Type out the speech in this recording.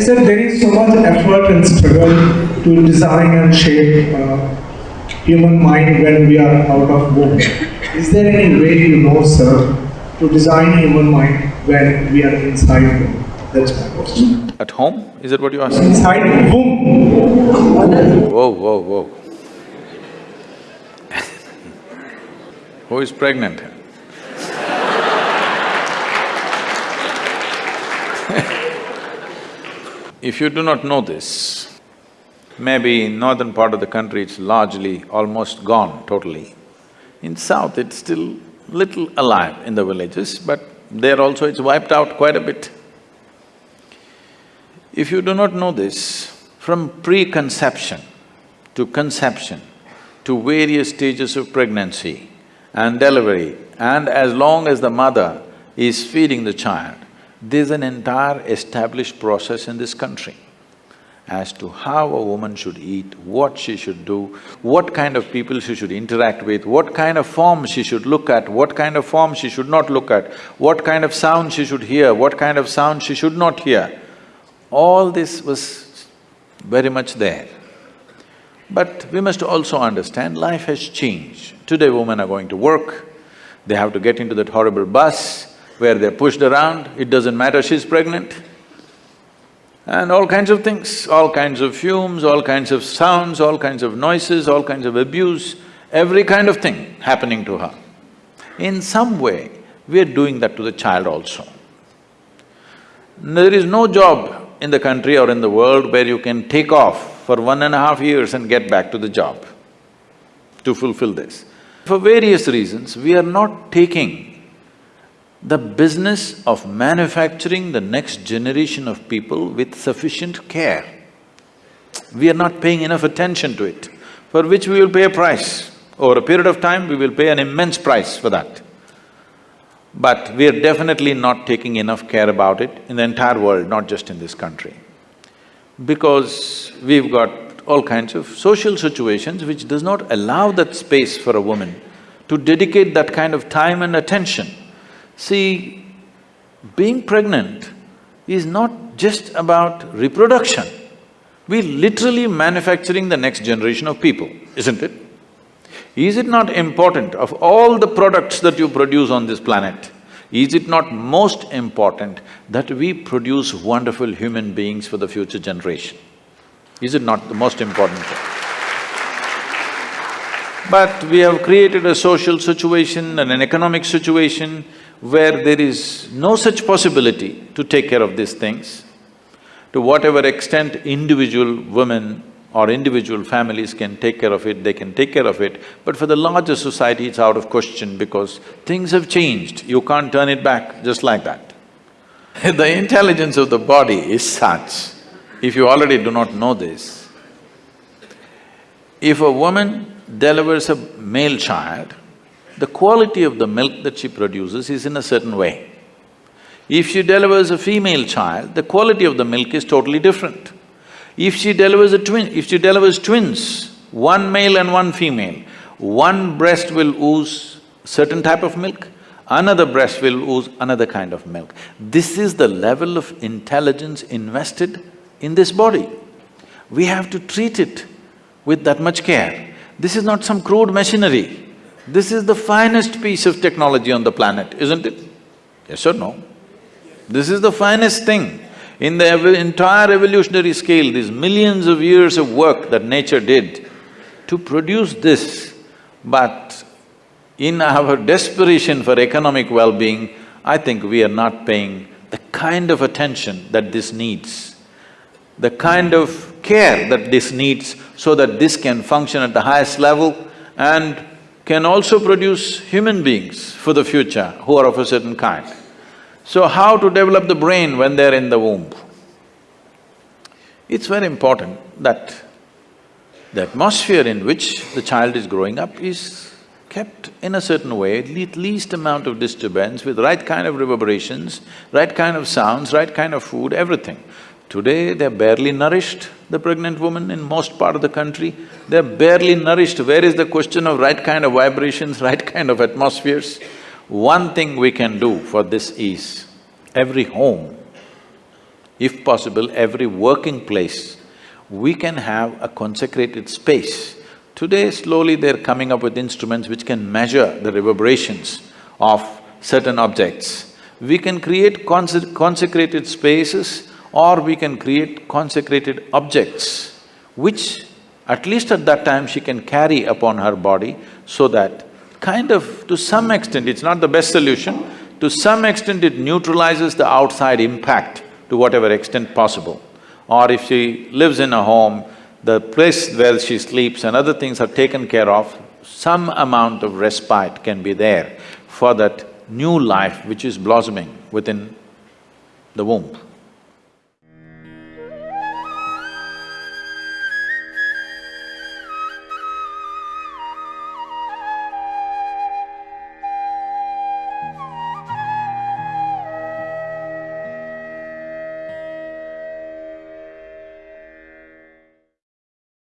said there is so much effort and struggle to design and shape uh, human mind when we are out of womb. Is there any way you know, sir, to design human mind when we are inside womb? That's my question. At home? Is that what you asked? Inside womb. Whoa, whoa, whoa. Who is pregnant? If you do not know this, maybe in northern part of the country it's largely almost gone totally. In south it's still little alive in the villages, but there also it's wiped out quite a bit. If you do not know this, from preconception to conception to various stages of pregnancy and delivery, and as long as the mother is feeding the child, there's an entire established process in this country as to how a woman should eat, what she should do, what kind of people she should interact with, what kind of form she should look at, what kind of form she should not look at, what kind of sound she should hear, what kind of sound she should not hear. All this was very much there. But we must also understand life has changed. Today women are going to work, they have to get into that horrible bus, where they're pushed around, it doesn't matter she's pregnant. And all kinds of things, all kinds of fumes, all kinds of sounds, all kinds of noises, all kinds of abuse, every kind of thing happening to her. In some way, we're doing that to the child also. There is no job in the country or in the world where you can take off for one and a half years and get back to the job to fulfill this. For various reasons, we are not taking the business of manufacturing the next generation of people with sufficient care. We are not paying enough attention to it, for which we will pay a price. Over a period of time, we will pay an immense price for that. But we are definitely not taking enough care about it in the entire world, not just in this country. Because we've got all kinds of social situations which does not allow that space for a woman to dedicate that kind of time and attention See, being pregnant is not just about reproduction. We're literally manufacturing the next generation of people, isn't it? Is it not important of all the products that you produce on this planet, is it not most important that we produce wonderful human beings for the future generation? Is it not the most important thing? But we have created a social situation and an economic situation where there is no such possibility to take care of these things, to whatever extent individual women or individual families can take care of it, they can take care of it, but for the larger society it's out of question because things have changed, you can't turn it back just like that. the intelligence of the body is such, if you already do not know this, if a woman delivers a male child, the quality of the milk that she produces is in a certain way. If she delivers a female child, the quality of the milk is totally different. If she delivers a twin… if she delivers twins, one male and one female, one breast will ooze certain type of milk, another breast will ooze another kind of milk. This is the level of intelligence invested in this body. We have to treat it with that much care. This is not some crude machinery. This is the finest piece of technology on the planet, isn't it? Yes or no? This is the finest thing. In the ev entire evolutionary scale, these millions of years of work that nature did to produce this, but in our desperation for economic well-being, I think we are not paying the kind of attention that this needs, the kind of care that this needs so that this can function at the highest level and can also produce human beings for the future who are of a certain kind. So how to develop the brain when they're in the womb? It's very important that the atmosphere in which the child is growing up is kept in a certain way, at least amount of disturbance with right kind of reverberations, right kind of sounds, right kind of food, everything. Today, they're barely nourished, the pregnant woman in most part of the country, they're barely nourished. Where is the question of right kind of vibrations, right kind of atmospheres? One thing we can do for this is, every home, if possible, every working place, we can have a consecrated space. Today, slowly they're coming up with instruments which can measure the reverberations of certain objects. We can create conse- consecrated spaces or we can create consecrated objects, which at least at that time she can carry upon her body so that kind of, to some extent, it's not the best solution, to some extent it neutralizes the outside impact to whatever extent possible. Or if she lives in a home, the place where she sleeps and other things are taken care of, some amount of respite can be there for that new life which is blossoming within the womb.